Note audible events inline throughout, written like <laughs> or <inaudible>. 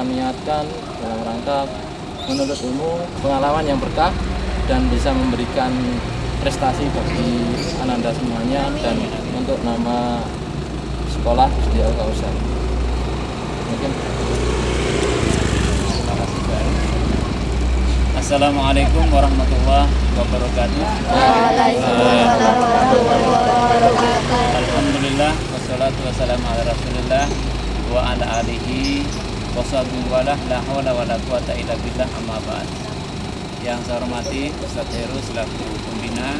kita niatkan dalam rangka menuntut ilmu, pengalaman yang berkah dan bisa memberikan prestasi bagi ananda semuanya dan untuk nama sekolah di Al Kausar. Mungkin Terima kasih Pak. Assalamualaikum warahmatullahi wabarakatuh. Alhamdulillah wassalatu wassalamu ala Rasulillah wa ala alihi wa sahbihi wa la la hawla wa la quwata illa billah amma ba'd. Yang saya hormati Ustaz Heru selaku pembina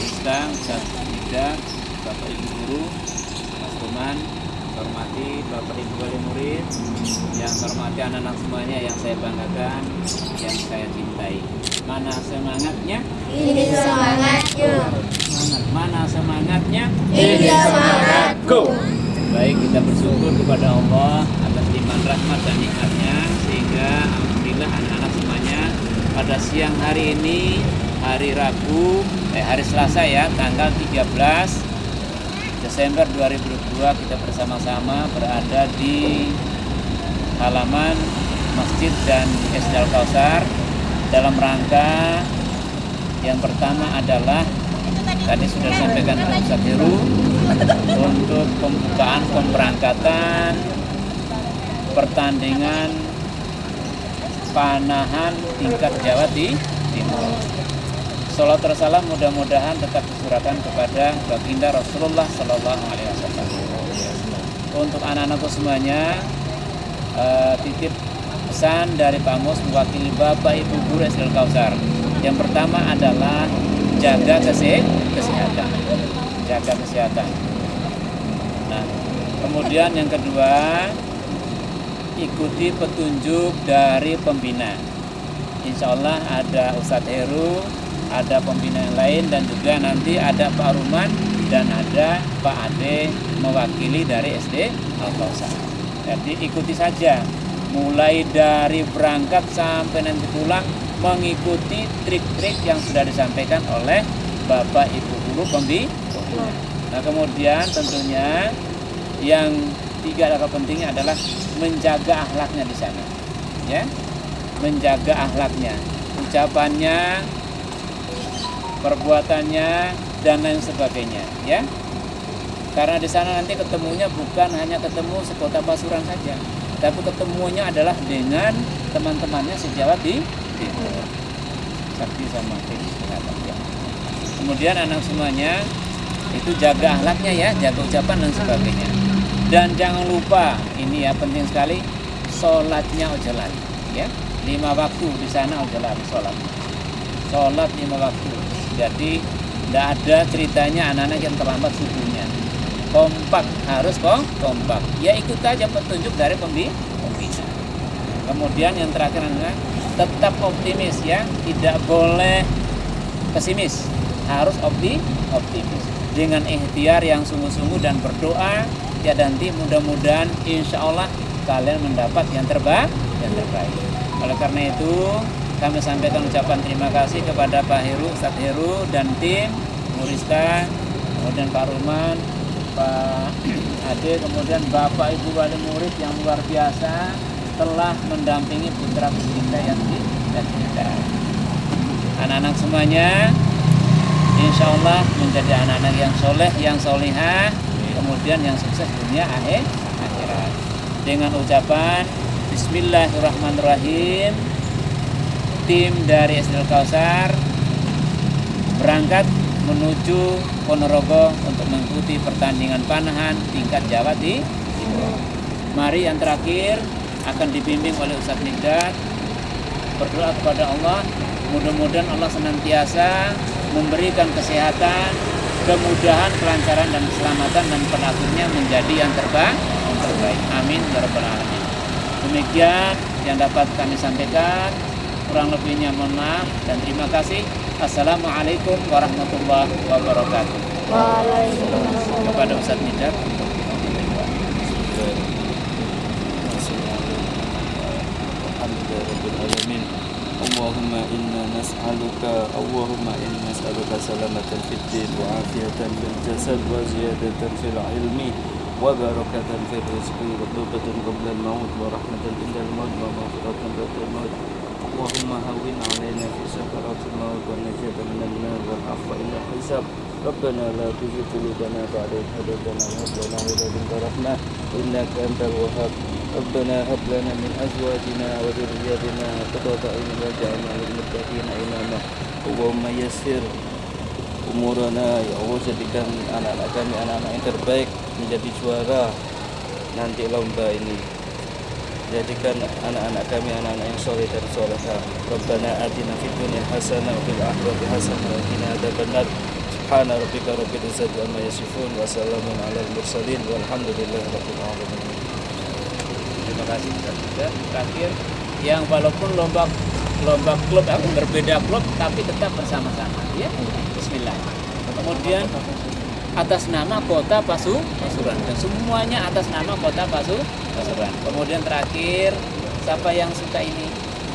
Islam, Ustaz Nida, Bapak Ibu Guru, Mas Tuman, saya hormati Bapak Ibu Wali Murid, yang saya hormati anak-anak semuanya yang saya banggakan, yang saya cintai. Mana semangatnya? Ini semangatnya. Semangat. Mana semangatnya? Ini semangatku. Baik, kita bersyukur kepada Allah atas limpahan rahmat dan nikmatnya sehingga alhamdulillah anak-anak semuanya pada siang hari ini hari Rabu eh hari Selasa ya tanggal 13 Desember 2022 kita bersama-sama berada di halaman Masjid dan SD Al Kausar dalam rangka yang pertama adalah tadi sudah disampaikan oleh Ustaz Heru untuk pembukaan pemberangkatan pertandingan panahan tingkat Jawa di Timur. Salat tersalam mudah-mudahan tetap disurahkan kepada baginda Rasulullah Sallallahu Alaihi Wasallam. Untuk anak-anakku semuanya, eh, titip pesan dari Pak Mus mewakili Bapak Ibu Guru SDL Kausar. Yang pertama adalah jaga kese- kesehatan, jaga kesehatan. Nah, kemudian yang kedua ikuti petunjuk dari pembina. Insya Allah ada Ustadz Heru, ada pembina yang lain dan juga nanti ada Pak Ruman dan ada Pak Ade mewakili dari SD Al Kausar. Jadi ikuti saja, mulai dari berangkat sampai nanti pulang mengikuti trik-trik yang sudah disampaikan oleh Bapak Ibu Guru pembi. Nah kemudian tentunya yang tiga adalah pentingnya adalah menjaga akhlaknya di sana, ya, menjaga akhlaknya, ucapannya, perbuatannya dan lain sebagainya, ya. Karena di sana nanti ketemunya bukan hanya ketemu sekota Pasuruan saja, tapi ketemunya adalah dengan teman-temannya sejawat di timur. Sakti sama ya. Kemudian anak semuanya itu jaga akhlaknya ya, jaga ucapan dan sebagainya. Dan jangan lupa, ini ya penting sekali, sholatnya ojo ya. Lima waktu di sana ojo sholat. Sholat lima waktu. Jadi tidak ada ceritanya anak-anak yang terlambat subuhnya. Kompak harus kok kompak. Ya ikut aja petunjuk dari pembi- pembina. Kemudian yang terakhir adalah tetap optimis ya, tidak boleh pesimis, harus opti optimis dengan ikhtiar yang sungguh-sungguh dan berdoa ya nanti mudah-mudahan insya Allah kalian mendapat yang terbaik yang terbaik. Oleh karena itu kami sampaikan ucapan terima kasih kepada Pak Heru, Ustadz Heru dan tim Murista, kemudian Pak Ruman, Pak Ade, kemudian Bapak Ibu Wali Murid yang luar biasa telah mendampingi putra kita yang di dan kita. Anak-anak semuanya, insya Allah menjadi anak-anak yang soleh, yang solihah, kemudian yang sukses dunia akhir akhirat. Dengan ucapan Bismillahirrahmanirrahim, tim dari SDL Kausar berangkat menuju Ponorogo untuk mengikuti pertandingan panahan tingkat Jawa di. Mari yang terakhir akan dibimbing oleh Ustadz Nigdat berdoa kepada Allah mudah-mudahan Allah senantiasa memberikan kesehatan kemudahan, kelancaran dan keselamatan dan penakutnya menjadi yang terbaik. terbaik. Amin ya rabbal alamin. Demikian yang dapat kami sampaikan. Kurang lebihnya mohon maaf dan terima kasih. Assalamualaikum warahmatullahi wabarakatuh. Waalaikumsalam. Kepada Ustaz Midak Alhamdulillah. Alhamdulillah Alhamdulillah. اللهم إنا نسألك اللهم إنا نسألك سلامة في الدين وعافية في الجسد وزيادة في العلم وبركة في الرزق وتوبة قبل الموت ورحمة عند الموت ومغفرة بعد الموت. اللهم هون علينا في سكرات الموت والنجاة من النار والعفو إلى الحساب. ربنا لا تزغ قلوبنا بعد إذ هديتنا وهب لنا من لدنك رحمة إنك أنت الوهاب. ربنا هب لنا من أزواجنا وذرياتنا قرة أعين واجعلنا للمتقين إماما اللهم يسر umurana ya Allah jadikan anak-anak kami anak-anak yang terbaik menjadi juara nanti lomba ini jadikan anak-anak kami anak-anak yang soleh dan soleha Rabbana atina fid dunya hasanah wa fil akhirati hasanah wa qina adzabannar Subhana rabbika rabbil izzati amma yasifun wa salamun alal mursalin walhamdulillahi rabbil alamin Terima kasih Ustaz juga. Terakhir yang walaupun lomba lomba klub aku berbeda klub tapi tetap bersama-sama ya. Bismillah. Kemudian atas nama kota Pasu Pasuruan dan semuanya atas nama kota Pasu Pasuruan. Kemudian terakhir siapa yang suka ini?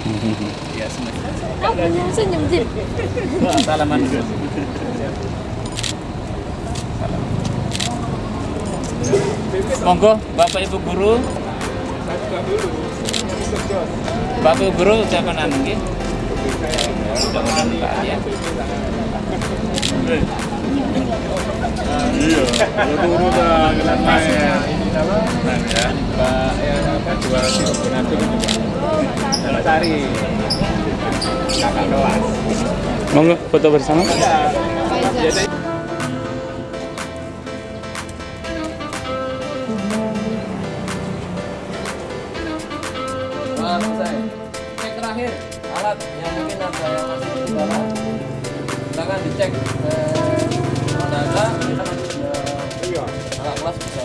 <laughs> ya semuanya. Senyum. Salaman dulu. <laughs> Monggo Bapak Ibu guru. Bapak guru ucapan anu nggih. Pak ya. Iya, ya? Nah, ya, Pak ya apa juara di Bonatu kakak kelas. Monggo foto bersama. Nah, Silakan dicek. Eh, ada ada kita masih ada alat kelas bisa.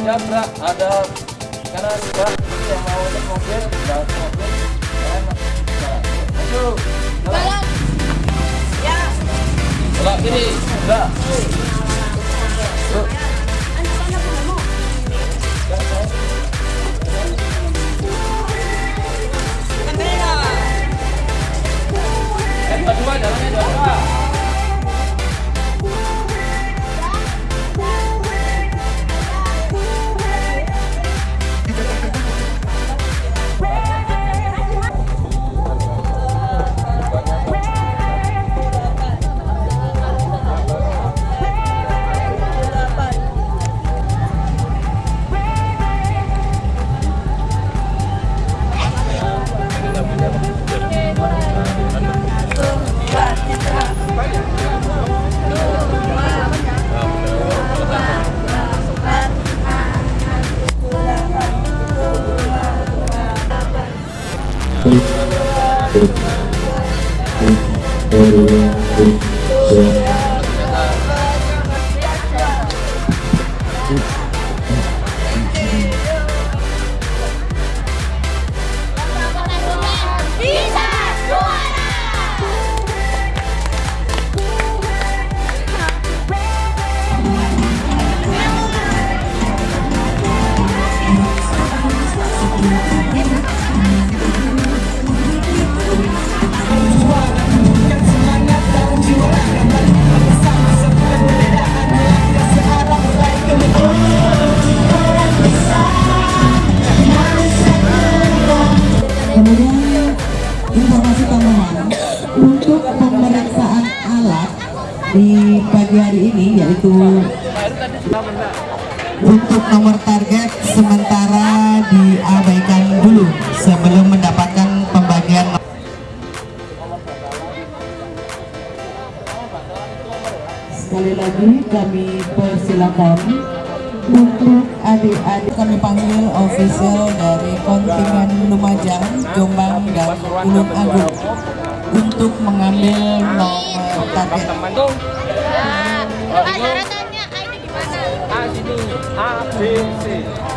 Jabra ada karena juga yang mau cek mobil, cek mobil, bisa. Maju. Jalan. Ya. Belok kiri. Enggak. Di pagi hari ini yaitu untuk nomor target sementara diabaikan dulu sebelum mendapatkan pembagian Sekali lagi kami persilakan untuk adik-adik. Kami panggil official dari kontingen Lumajang, Jombang dan Ulun Agung untuk mengambil nomor target. Pak syaratannya ini gimana? Aku.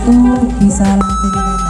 Satu bisa langsung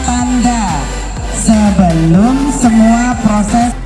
sebelum semua proses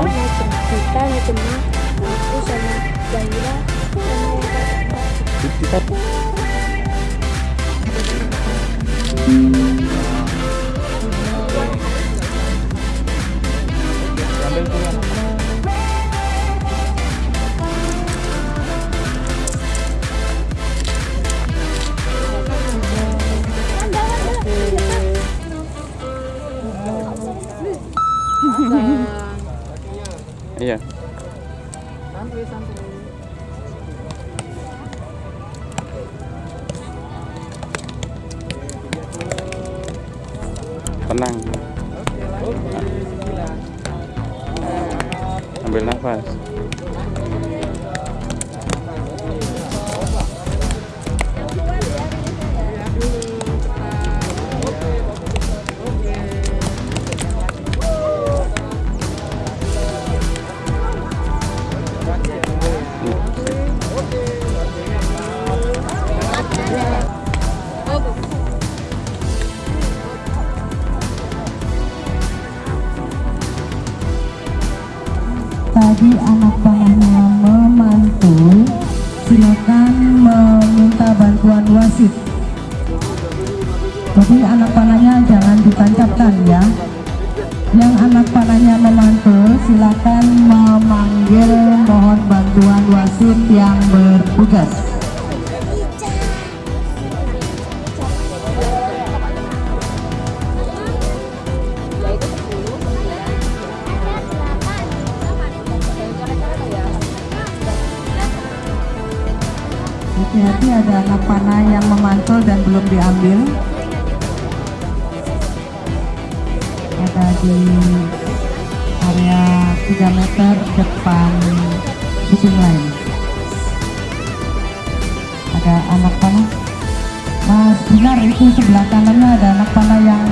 Kita Najma, aku sama Zahira sama yang Kita wasit. Jadi anak panahnya jangan ditancapkan ya. Yang anak panahnya memantul, silakan memanggil mohon bantuan wasit yang bertugas. Panah yang memantul dan belum diambil. Ada di area 3 meter depan shipping line ada anak panah. Mas Binar itu sebelah kanannya ada anak panah yang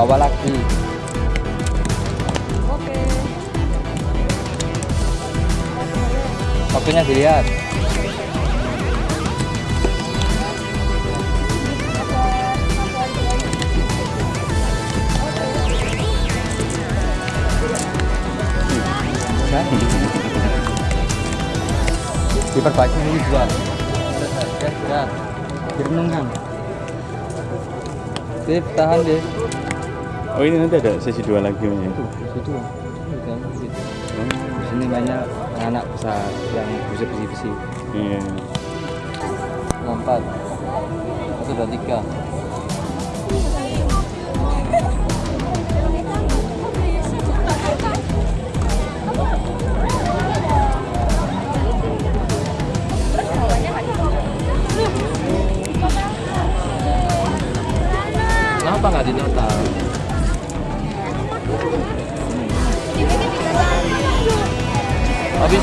bawa lagi. Oke. Waktunya dilihat. Diperbaiki dulu dua. Ya ya direnung kan Sip, tahan deh Oh ini nanti ada sesi dua lagi ya? situ bukan gitu. di sini banyak anak besar yang bisa besi-besi Iya. empat satu dua tiga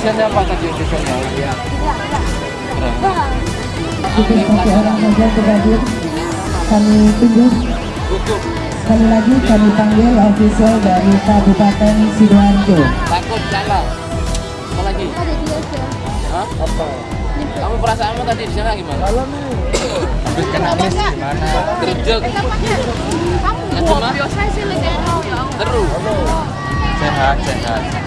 Habisnya apa tadi habisnya? Iya. cukup satu orang saja berhadir kami tunggu sekali lagi kami panggil official dari Kabupaten Sidoarjo Takut salah. Apa lagi? Hah? Apa? Kamu perasaanmu tadi di sana gimana? Kalau Habis kena mis gimana? Gerjek. kamu biasa sih lagi ya Terus. Sehat, sehat.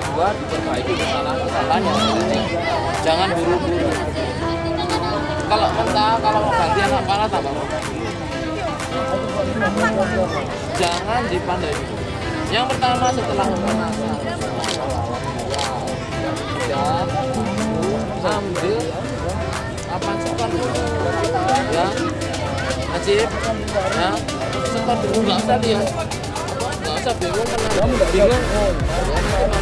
dua diperbaiki kesalahan-kesalahannya jangan buru-buru kalau mentah kalau mau ganti anak panah tambah jangan dipandai yang pertama setelah pemanasan ya ambil apa dulu ya Najib ya setor dulu nggak usah lihat nggak usah bingung kenapa bingung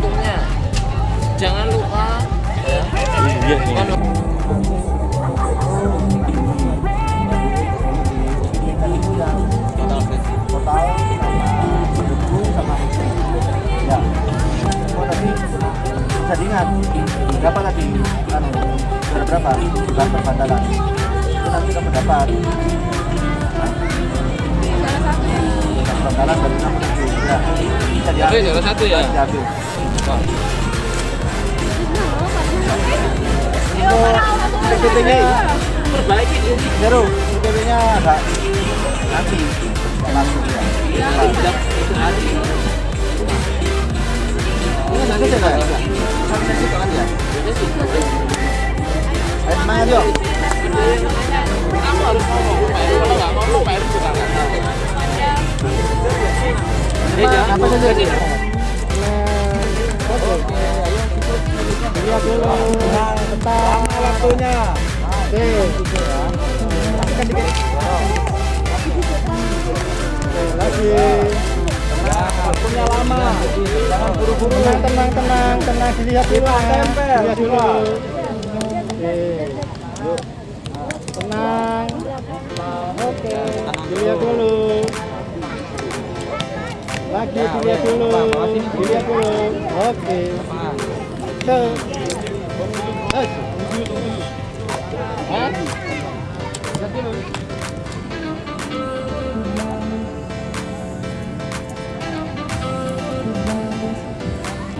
hitungnya jangan lupa ya Kalau- total sama berdebu sama ya bisa diingat berapa tadi anu berapa bukan perbandalan itu nanti kamu dapat enam ribu ya bisa Oke, diambil juara satu ya. diambil PPT nya perbaiki ini. Zero, agak nanti langsung ya tidak itu hari ini nanti saya nggak ya kan ya sih, ayo semangat yuk. Kamu harus ngomong kalau nggak ngomong Pak Heru juga nggak tahu. Apa, saja Lihat dulu tentang waktunya. Oke. Lagi. Waktunya lama. Buru-buru. Tenang, tenang, tenang, tenang. Dilihat dulu. Dilihat dulu. Oke. Tenang. Oke. Dilihat dulu. Lagi dilihat dulu. Dilihat dulu. Oke.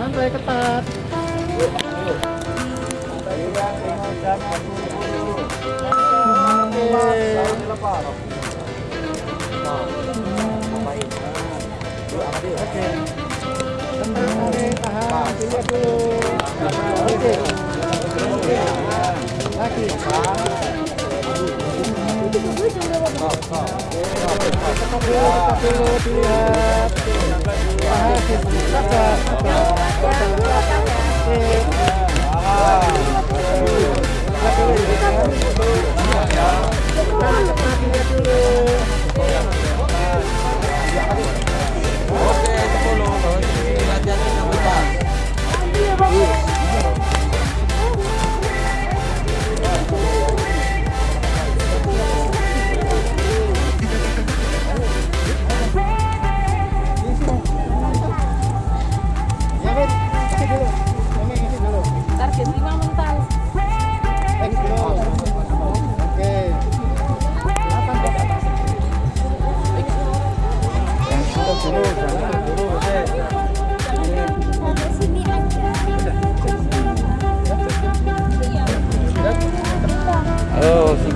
Santai ketat. Oke. Tenang, tahan, tahan. Dilihat dulu. Oke. Oke. Lagi. Tekan dulu, tekan dulu, dilihat. Tahan, sabar. Oke. Lihat dulu,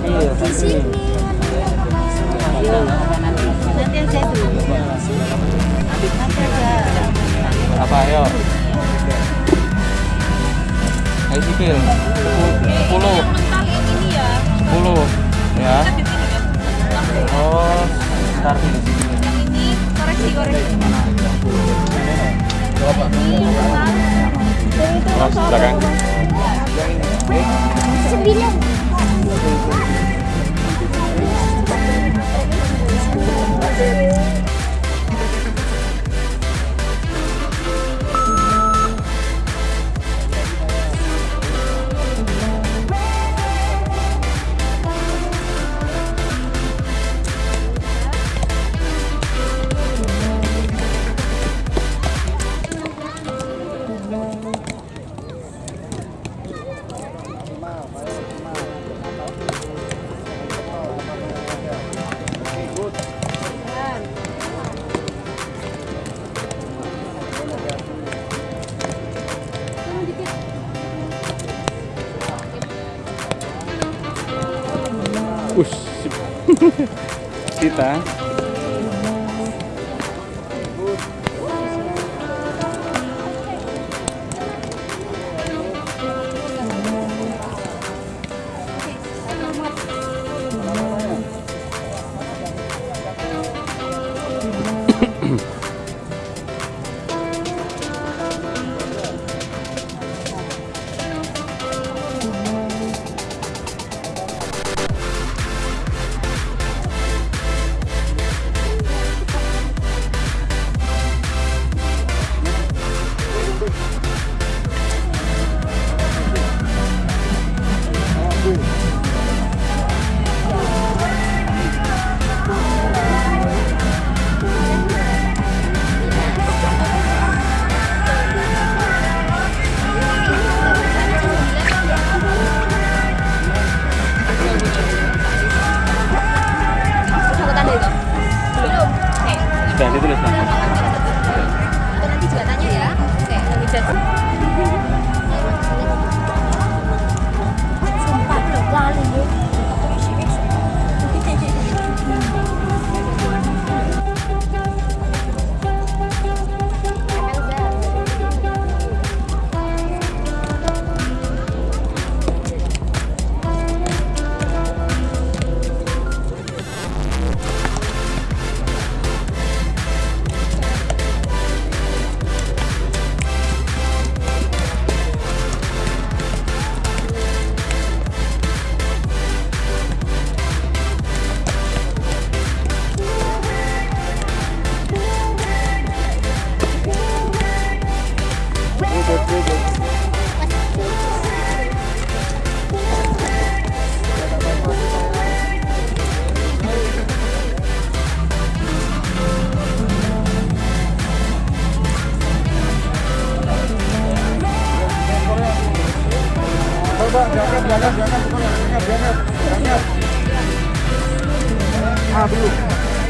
Sipil. Nanti aja dulu. Nanti aja. Apa ayo? Ayo sipil. 10. Mental yang ini ya. 10. Ya.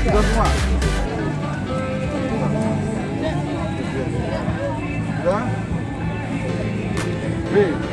Sudah semua. Sudah. B. B.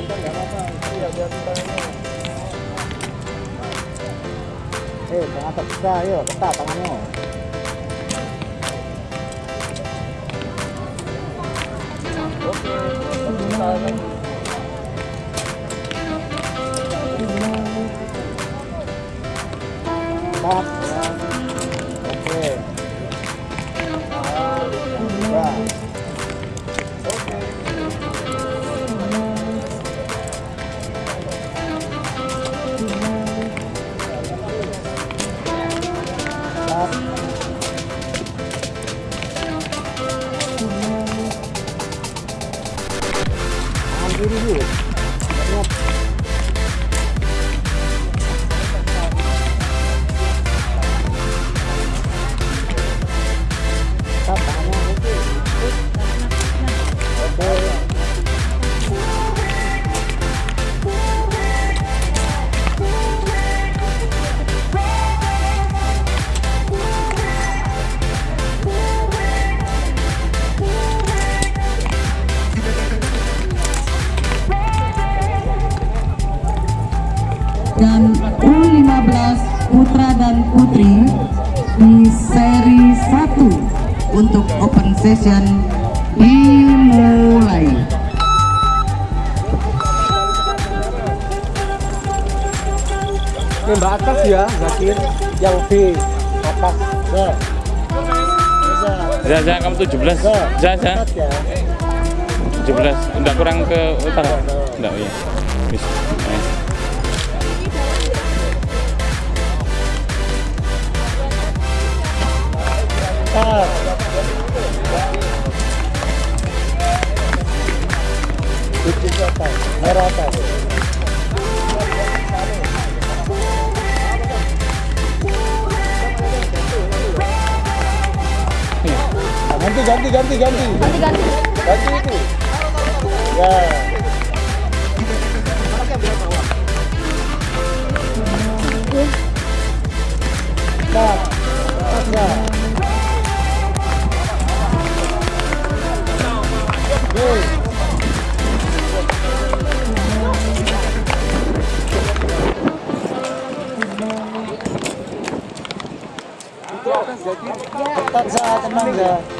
Eh, jangan terpisah, ayo, ketat tangannya. Oke, atas. Nah. Za, Za, kamu 17. Za, Za. Atas ya. 17. Enggak kurang ke utara. Enggak, iya. Bis. Atas, merah atas. Ganti, ganti, ganti, ganti. Ganti ganti. Ganti itu. Ya. Ya. Oke. Ketat za, tenang za.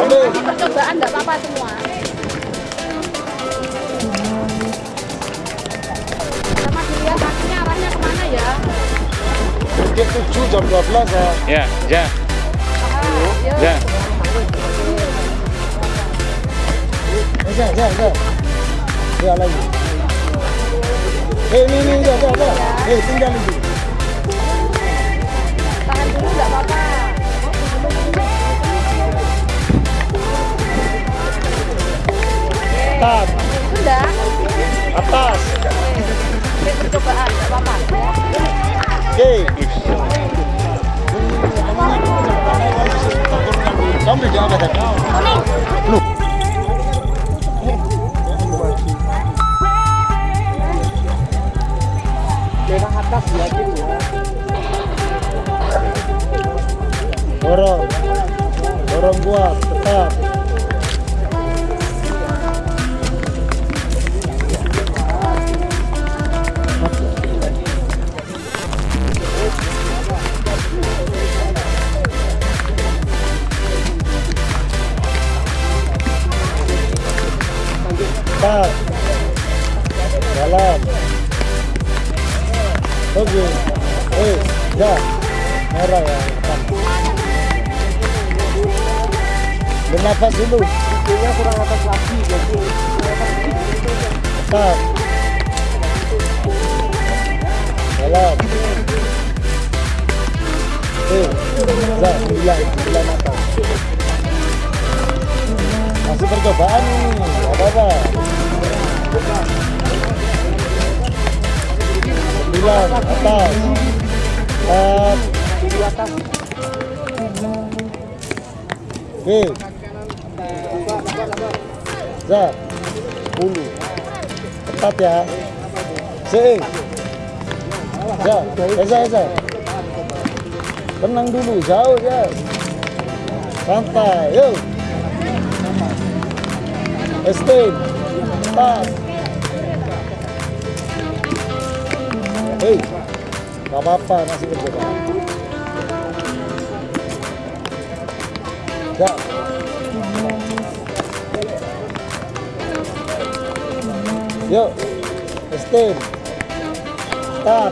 Ini percobaan jam 12 ya. Ya, ya. Ya, ya, ya. Ya lagi. Eh, ini, ini, ya, ya, ya. Eh, tinggal itu. Tahan dulu nggak apa-apa. Stop. Sudah. Atas. Ini percobaan nggak apa-apa. Oke. Kamu di apa tadi? Lu. Atas yakin ya. Dorong. Dorong kuat, tetap. Bernafas dulu. Itunya kurang atas lagi. Jadi. Jalan. Eh, atas. Masih percobaan nggak apa-apa. Sembilan atas. Empat. atas. Oke. Za. Sepuluh. Ketat ya. Si. Za. Eza, Eza. Tenang dulu, jauh ya. Santai, yuk. Esteem. Stop. Hei, gak apa-apa masih percobaan. Yuk, esteem. Stop.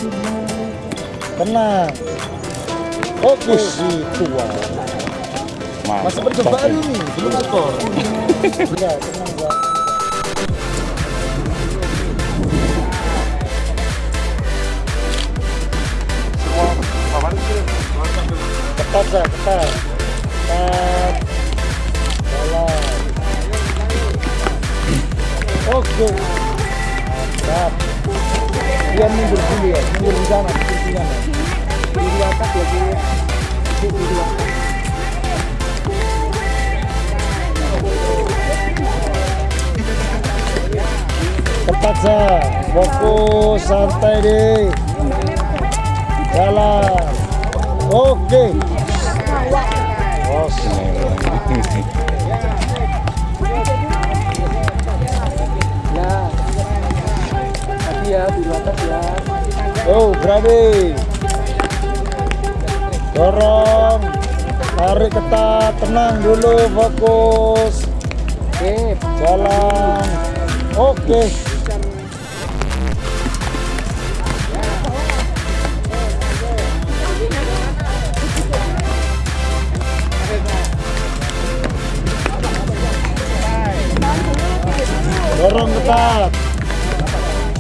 Tenang. Oke, itu wah. Masih percobaan ini, belum skor. <laughs> Ya, tenang Sa, fokus santai deh. Jalan. Oke. Hati ya, ya. Oh, berani. Dorong. Tarik ketat, tenang dulu, fokus. Oke, Jalan. Oke. Dorong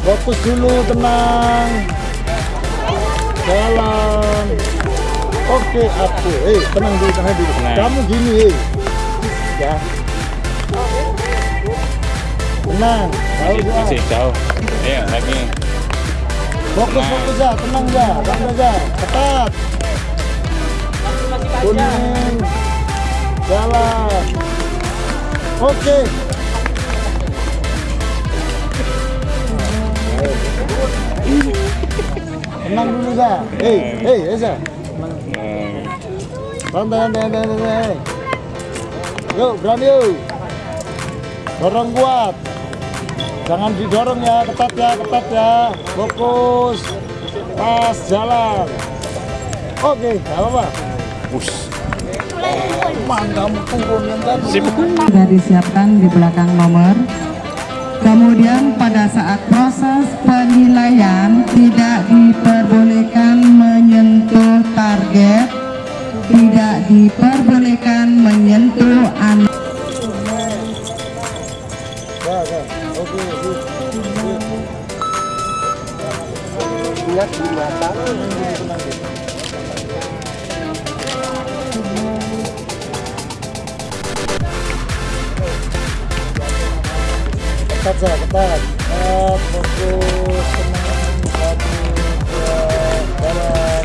Fokus dulu, tenang. Jalan. Oke, aku. Eh, tenang dulu, tenang dulu. Kamu gini, eh. Ya. Tenang. Tahu Masih, masih jauh. Iya, lagi. Fokus, fokus ya, tenang ya, tenang aja, ketat. Kuning, jalan. Oke. Tenang dulu ya. Hei, hei, Eza. Santai, santai, santai, santai. Yuk, berani yuk. Dorong kuat. Jangan didorong ya, ketat ya, ketat ya. Fokus. Pas, jalan. Oke, nggak apa-apa. Mantap, turun yang tadi. sudah disiapkan di belakang nomor. Kemudian pada saat proses penilaian tidak diperbolehkan menyentuh target, tidak diperbolehkan menyentuh anak. Di mata. Ketat saja, ketat. Ketat, fokus, tenang. Satu, dua, jalan.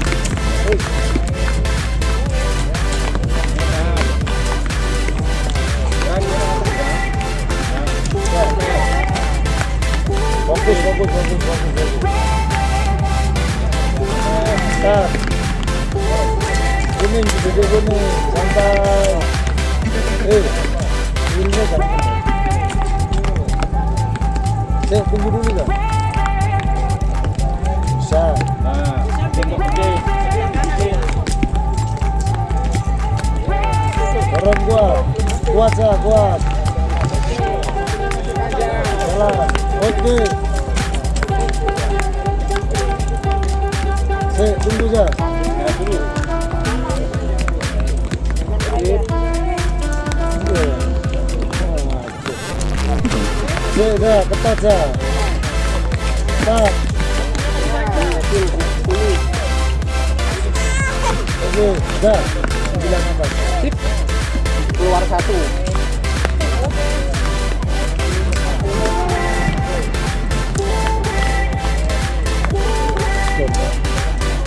Ya. Fokus, fokus, fokus, fokus, fokus. Ketat. Kuning, duduk kuning, santai. Eh, ini kan. Saya tunggu dulu kan. Bisa. Nah, tengok gede. Dorong kuat. Kuat saya, kuat. Jalan. Oke. Saya tunggu saja. Ketat. Ketat. Oke, dah. Sembilan atas. Keluar satu.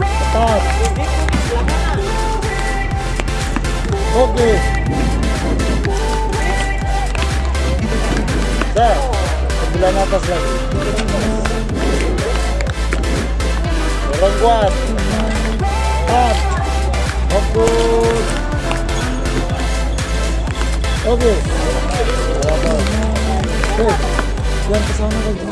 Ketat. Oke. Dah. Atas lagi. Dorong kuat. Ketat. Fokus. Oke. Oke. Yang ke sana lagi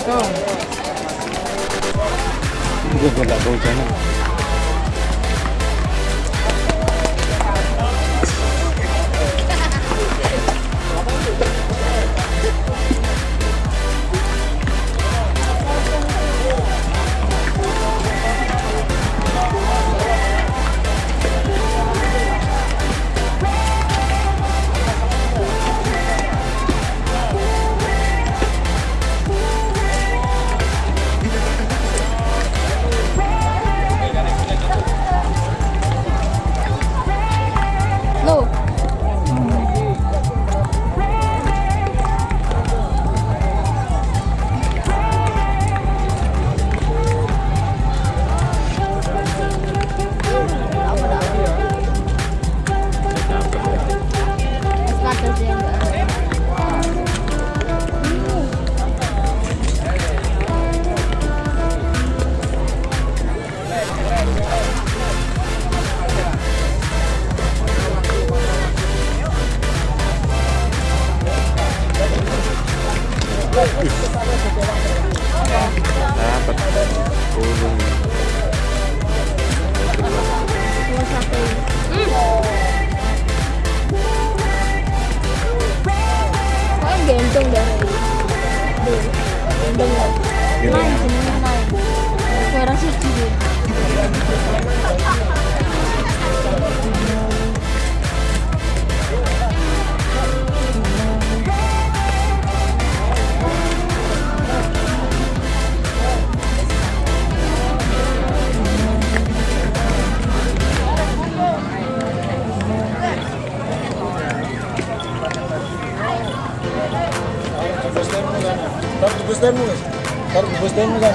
Assalamualaikum. Gue gak bau jangan.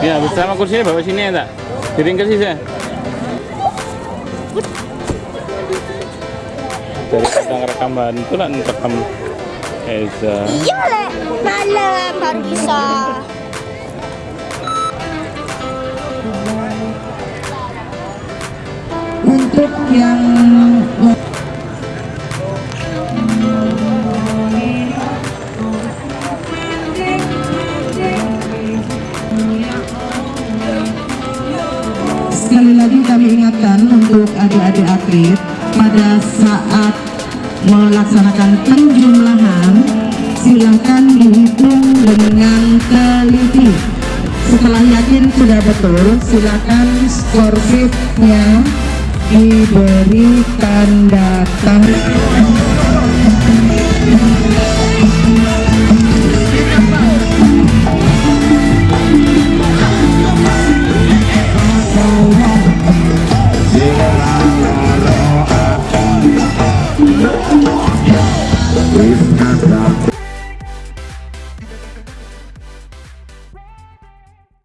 Ya, bersama kursinya bawa sini ya, tak? Diringkas sih saya. Dari kadang rekaman itu lah rekam Eza. Iya, Le. Malam baru bisa. untuk yang ingatkan untuk adik-adik atlet pada saat melaksanakan penjumlahan silakan dihitung dengan teliti. Setelah yakin sudah betul, silakan skor sheet-nya diberikan It's not